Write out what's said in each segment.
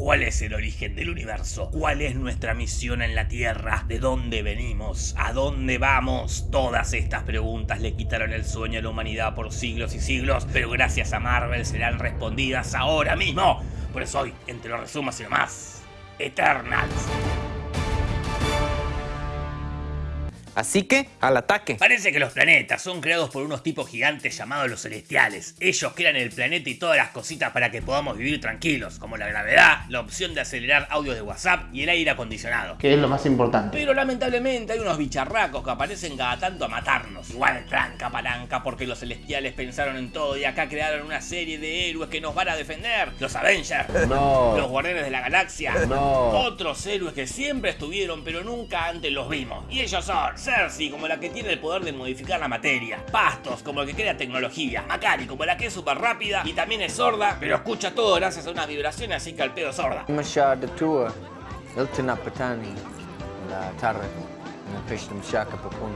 ¿Cuál es el origen del universo? ¿Cuál es nuestra misión en la Tierra? ¿De dónde venimos? ¿A dónde vamos? Todas estas preguntas le quitaron el sueño a la humanidad por siglos y siglos, pero gracias a Marvel serán respondidas ahora mismo. Por eso hoy, entre los resumos y demás, Eternals. Así que, al ataque. Parece que los planetas son creados por unos tipos gigantes llamados los celestiales. Ellos crean el planeta y todas las cositas para que podamos vivir tranquilos, como la gravedad, la opción de acelerar audios de WhatsApp y el aire acondicionado. Que es lo más importante. Pero lamentablemente hay unos bicharracos que aparecen cada tanto a matarnos. Igual tranca palanca porque los celestiales pensaron en todo y acá crearon una serie de héroes que nos van a defender. Los Avengers. No. Los Guardianes de la Galaxia. No. Otros héroes que siempre estuvieron pero nunca antes los vimos. Y ellos son Cersei como la que tiene el poder de modificar la materia, Pastos como el que crea tecnología, Macari como la que es súper rápida y también es sorda, pero escucha todo gracias a una vibración así que al pedo sorda. La.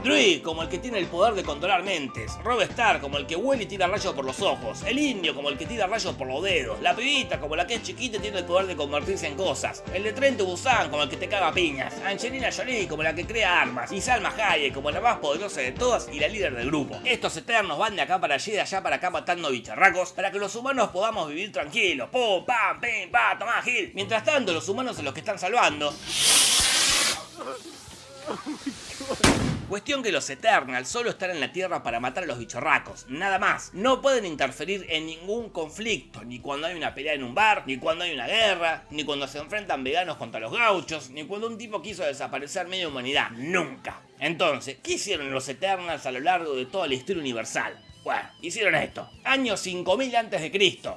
Drui como el que tiene el poder de controlar mentes, Rob Star como el que huele y tira rayos por los ojos, el indio como el que tira rayos por los dedos, la pibita como la que es chiquita y tiene el poder de convertirse en cosas, el de Trent Busan como el que te caga piñas, Angelina Jolie como la que crea armas y Salma Hayek como la más poderosa de todas y la líder del grupo. Estos eternos van de acá para allí, de allá para acá matando bicharracos para que los humanos podamos vivir tranquilos. Pum, pam, pim, pa, tomá, Gil. Mientras tanto, los humanos son los que están salvando. Cuestión que los Eternals solo están en la Tierra para matar a los bichorracos, nada más. No pueden interferir en ningún conflicto, ni cuando hay una pelea en un bar, ni cuando hay una guerra, ni cuando se enfrentan veganos contra los gauchos, ni cuando un tipo quiso desaparecer media humanidad. Nunca. Entonces, ¿qué hicieron los Eternals a lo largo de toda la historia universal? Bueno, hicieron esto. Año 5000 a.C.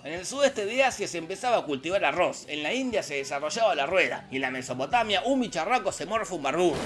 En el sudeste de Asia se empezaba a cultivar arroz, en la India se desarrollaba la rueda, y en la Mesopotamia un bicharraco se morfa un barbudo.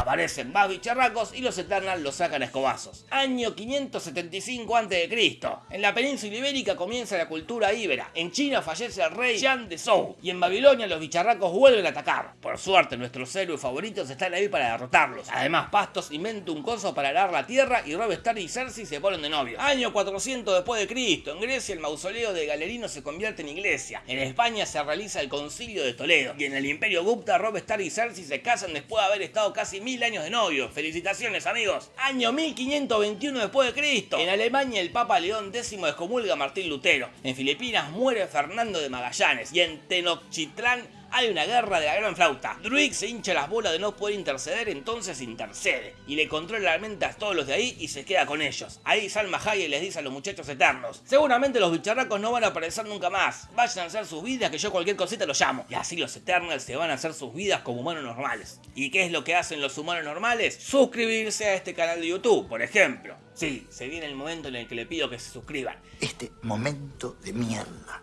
Aparecen más bicharracos y los Eternals los sacan a escobazos. Año 575 a.C. En la península ibérica comienza la cultura íbera. En China fallece el rey Jan de Zhou. Y en Babilonia los bicharracos vuelven a atacar. Por suerte nuestros héroes favoritos están ahí para derrotarlos. Además Pastos inventa un coso para arar la tierra y Rob Stark y Cersei se ponen de novio. Año 400 después de Cristo. En Grecia el mausoleo de Galerino se convierte en iglesia. En España se realiza el concilio de Toledo. Y en el imperio Gupta Rob Stark y Cersei se casan después de haber estado casi mil años de novio. Felicitaciones amigos. Año 1521 después de Cristo. En Alemania el Papa León X excomulga a Martín Lutero. En Filipinas muere Fernando de Magallanes. Y en Tenochtitlán hay una guerra de la gran flauta. Druid se hincha las bolas de no poder interceder, entonces intercede. Y le controla la mente a todos los de ahí y se queda con ellos. Ahí Salma Hayek les dice a los muchachos eternos. Seguramente los bicharracos no van a aparecer nunca más. Vayan a hacer sus vidas que yo cualquier cosita los llamo. Y así los Eternals se van a hacer sus vidas como humanos normales. ¿Y qué es lo que hacen los humanos normales? Suscribirse a este canal de YouTube, por ejemplo. Sí, se viene el momento en el que le pido que se suscriban. Este momento de mierda.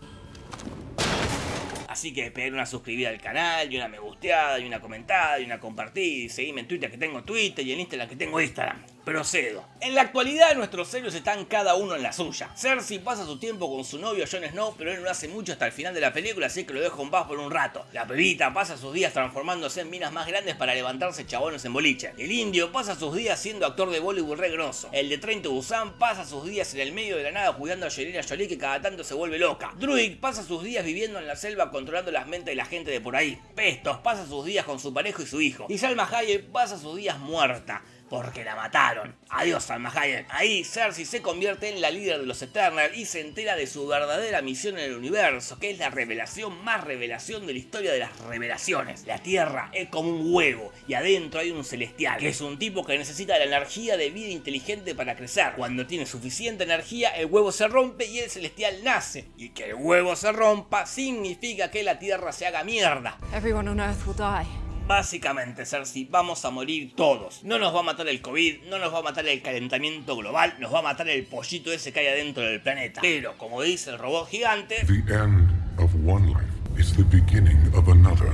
Así que peguen una suscribida al canal, y una me gusteada, y una comentada, y una compartida, y seguime en Twitter que tengo Twitter, y en Instagram que tengo Instagram. Procedo. En la actualidad nuestros héroes están cada uno en la suya. Cersei pasa su tiempo con su novio Jon Snow, pero él no hace mucho hasta el final de la película, así que lo dejo en paz por un rato. La pebita pasa sus días transformándose en minas más grandes para levantarse chabones en boliche. El indio pasa sus días siendo actor de Bollywood re grosso. El de Trent Busan pasa sus días en el medio de la nada cuidando a Angelina Jolie que cada tanto se vuelve loca. Druid pasa sus días viviendo en la selva controlando las mentes de la gente de por ahí. Pestos pasa sus días con su pareja y su hijo. Y Salma Hayek pasa sus días muerta porque la mataron. Adiós, Salma Hayek. Ahí Cersei se convierte en la líder de los Eternals y se entera de su verdadera misión en el universo, que es la revelación más revelación de la historia de las revelaciones. La Tierra es como un huevo y adentro hay un celestial, que es un tipo que necesita la energía de vida inteligente para crecer. Cuando tiene suficiente energía, el huevo se rompe y el celestial nace. Y que el huevo se rompa significa que la Tierra se haga mierda. Everyone on Earth will die. Básicamente, Cersei, vamos a morir todos. No nos va a matar el COVID, no nos va a matar el calentamiento global, nos va a matar el pollito ese que hay adentro del planeta. Pero, como dice el robot gigante, The end of one life is the beginning of another.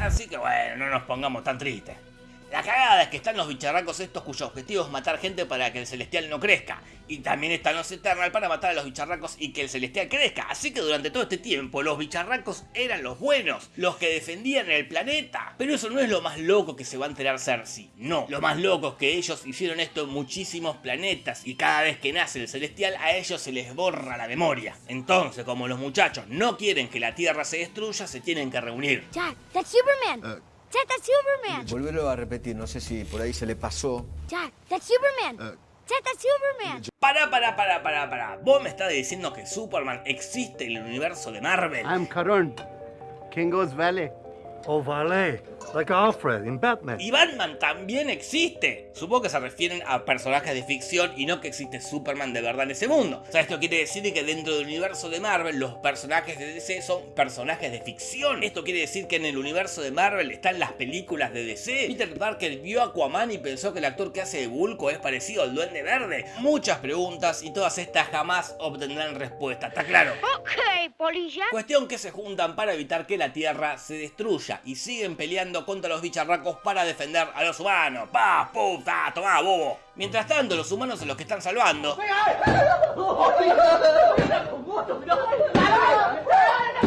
así que bueno, no nos pongamos tan tristes. La cagada es que están los bicharracos estos cuyo objetivo es matar gente para que el celestial no crezca. Y también están los Eternal para matar a los bicharracos y que el celestial crezca. Así que durante todo este tiempo los bicharracos eran los buenos, los que defendían el planeta. Pero eso no es lo más loco que se va a enterar Cersei. No, lo más loco es que ellos hicieron esto en muchísimos planetas y cada vez que nace el celestial a ellos se les borra la memoria. Entonces, como los muchachos no quieren que la Tierra se destruya, se tienen que reunir. Jack, that's Superman. Jack, that's Superman. Volverlo a repetir, no sé si por ahí se le pasó. Jack, that's Superman. Jack, that's Superman. Para, para, para, para, para. ¿Vos me estás diciendo que Superman existe en el universo de Marvel? I'm Karun, Kingo's valet. Oh, valet, like Alfred in Batman. Y Batman también existe. Supongo que se refieren a personajes de ficción y no que existe Superman de verdad en ese mundo. O sea, esto quiere decir que dentro del universo de Marvel los personajes de DC son personajes de ficción. Esto quiere decir que en el universo de Marvel están las películas de DC. Peter Parker vio a Aquaman y pensó que el actor que hace de Bulko es parecido al Duende Verde. Muchas preguntas y todas estas jamás obtendrán respuesta, ¿está claro? Okay, polilla. Cuestión que se juntan para evitar que la Tierra se destruya y siguen peleando contra los bicharracos para defender a los humanos. ¡Pa! ¡Puta! ¡Tomá, bobo! Mientras tanto, los humanos son los que están salvando.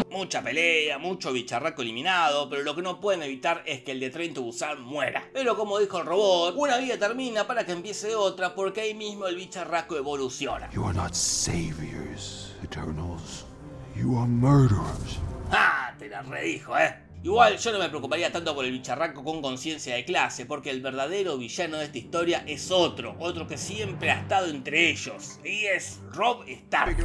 Mucha pelea, mucho bicharraco eliminado, pero lo que no pueden evitar es que el de Train to Busan muera. Pero como dijo el robot, una vida termina para que empiece otra porque ahí mismo el bicharraco evoluciona. You are not saviors, Eternals. You are murderers. ¡Ah! Te la redijo, ¿eh? Igual yo no me preocuparía tanto por el bicharraco con conciencia de clase, porque el verdadero villano de esta historia es otro, otro que siempre ha estado entre ellos, y es Rob Stark.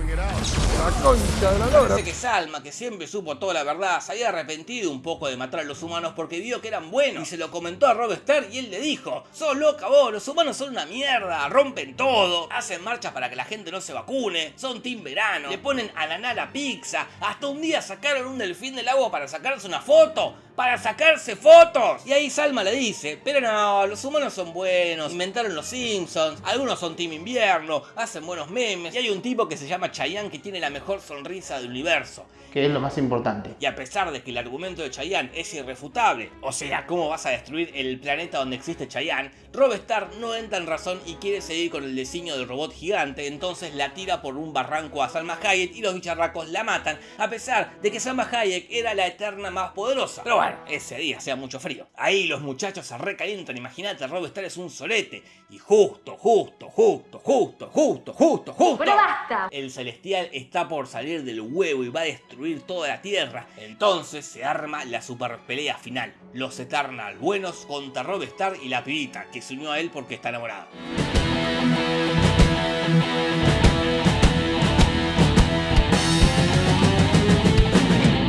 Parece que Salma, que siempre supo toda la verdad, se había arrepentido un poco de matar a los humanos porque vio que eran buenos, y se lo comentó a Rob Stark y él le dijo, sos loca vos, los humanos son una mierda, rompen todo, hacen marchas para que la gente no se vacune, son team verano, le ponen a la pizza, hasta un día sacaron un delfín del agua para sacarse una foto, と。Para sacarse fotos. Y ahí Salma le dice, pero no, los humanos son buenos, inventaron los Simpsons, algunos son Team Invierno, hacen buenos memes, y hay un tipo que se llama Chayanne que tiene la mejor sonrisa del universo. Que es lo más importante. Y a pesar de que el argumento de Chayanne es irrefutable, o sea, ¿cómo vas a destruir el planeta donde existe Chayanne? Rob Stark no entra en razón y quiere seguir con el diseño del robot gigante, entonces la tira por un barranco a Salma Hayek y los bicharracos la matan, a pesar de que Salma Hayek era la eterna más poderosa. Pero bueno, ese día hacía mucho frío. Ahí los muchachos se recalientan, imagínate, Rob Stark es un solete. Y justo, justo, justo, justo, justo, justo, justo. Pero basta. El celestial está por salir del huevo y va a destruir toda la tierra. Entonces se arma la super pelea final. Los Eternal buenos contra Rob Stark y la pibita, que se unió a él porque está enamorado.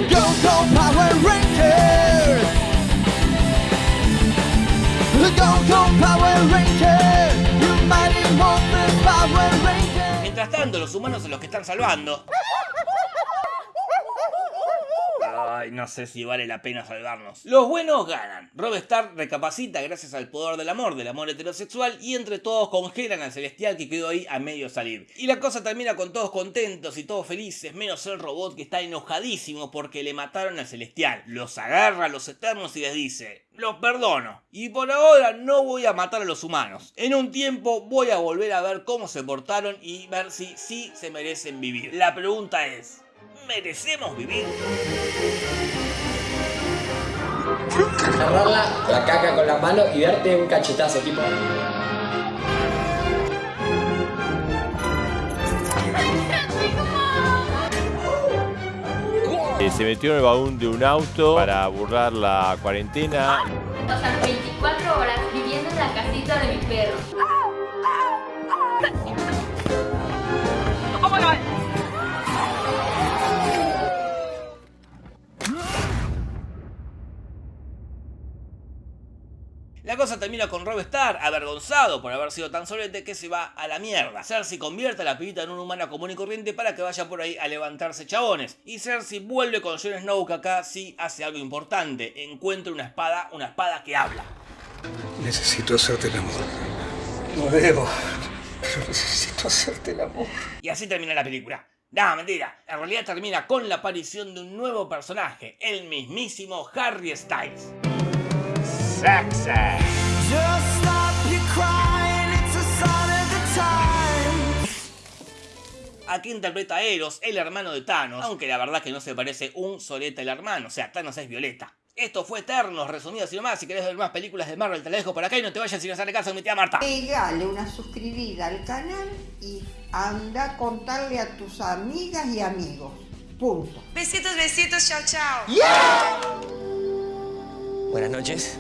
Go, go, Power Rangers! Mientras tanto, los humanos son los que están salvando. No sé si vale la pena salvarnos. Los buenos ganan. Rob Stark recapacita gracias al poder del amor, del amor heterosexual, y entre todos congelan al celestial que quedó ahí a medio salir. Y la cosa termina con todos contentos y todos felices, menos el robot que está enojadísimo porque le mataron al celestial. Los agarra a los eternos y les dice, los perdono. Y por ahora no voy a matar a los humanos. En un tiempo voy a volver a ver cómo se portaron y ver si sí se merecen vivir. La pregunta es, ¿merecemos vivir? Agarrar la, caca con la mano y darte un cachetazo, tipo. Eh, se metió en el baúl de un auto para burlar la cuarentena. O sea, 24 horas viviendo en la casita de mi perro. La cosa termina con Rob Stark avergonzado por haber sido tan solete que se va a la mierda. Cersei convierte a la pibita en una humana común y corriente para que vaya por ahí a levantarse chabones. Y Cersei vuelve con Jon Snow que acá sí hace algo importante. Encuentra una espada, una espada que habla. Necesito hacerte el amor. No debo, pero necesito hacerte el amor. Y así termina la película. No, mentira. En realidad termina con la aparición de un nuevo personaje, el mismísimo Harry Styles. Sexy. Just stop your crying, it's a sign of the time. Aquí interpreta a Eros, el hermano de Thanos, aunque la verdad que no se parece un soleta el hermano, o sea, Thanos es Violeta. Esto fue Eternos, resumidas y nomás. Si querés ver más películas de Marvel, te la dejo por acá y no te vayas sin hacerle caso a mi tía Marta. Pegale una suscribida al canal y anda a contarle a tus amigas y amigos. Punto. Besitos, besitos, chao, chao. Buenas noches.